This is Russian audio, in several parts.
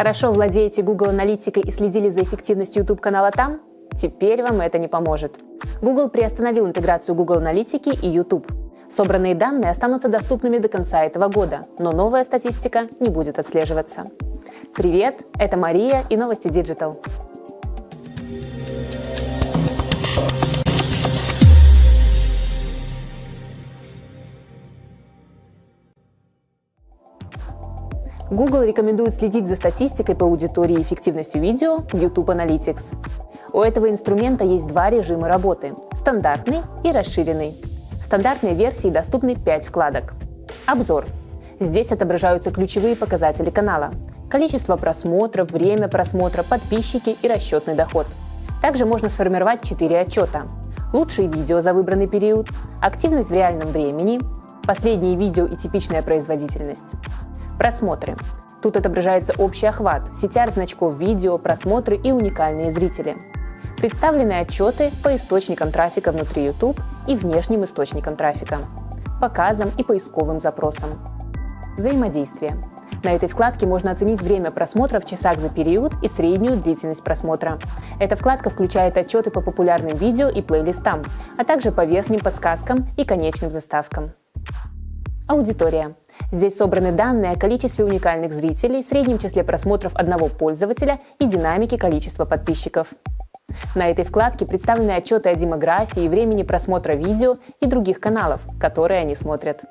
Хорошо владеете Google Аналитикой и следили за эффективностью YouTube-канала там? Теперь вам это не поможет. Google приостановил интеграцию Google Аналитики и YouTube. Собранные данные останутся доступными до конца этого года, но новая статистика не будет отслеживаться. Привет, это Мария и новости Digital. Google рекомендует следить за статистикой по аудитории и эффективностью видео YouTube Analytics. У этого инструмента есть два режима работы – стандартный и расширенный. В стандартной версии доступны 5 вкладок. Обзор. Здесь отображаются ключевые показатели канала – количество просмотров, время просмотра, подписчики и расчетный доход. Также можно сформировать 4 отчета – лучшие видео за выбранный период, активность в реальном времени, последние видео и типичная производительность. Просмотры. Тут отображается общий охват, сетяр значков видео, просмотры и уникальные зрители. Представлены отчеты по источникам трафика внутри YouTube и внешним источникам трафика, показам и поисковым запросам. Взаимодействие. На этой вкладке можно оценить время просмотра в часах за период и среднюю длительность просмотра. Эта вкладка включает отчеты по популярным видео и плейлистам, а также по верхним подсказкам и конечным заставкам. Аудитория. Здесь собраны данные о количестве уникальных зрителей, среднем числе просмотров одного пользователя и динамике количества подписчиков. На этой вкладке представлены отчеты о демографии, времени просмотра видео и других каналов, которые они смотрят.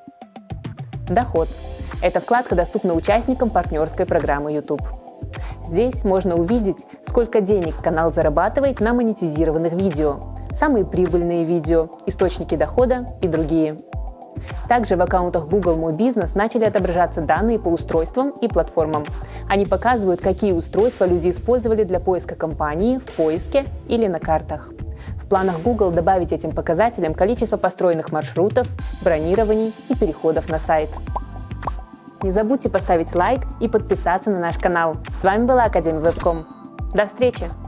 Доход. Эта вкладка доступна участникам партнерской программы YouTube. Здесь можно увидеть, сколько денег канал зарабатывает на монетизированных видео, самые прибыльные видео, источники дохода и другие. Также в аккаунтах Google Мой Бизнес начали отображаться данные по устройствам и платформам. Они показывают, какие устройства люди использовали для поиска компании в поиске или на картах. В планах Google добавить этим показателям количество построенных маршрутов, бронирований и переходов на сайт. Не забудьте поставить лайк и подписаться на наш канал. С вами была Академия Вебком. До встречи!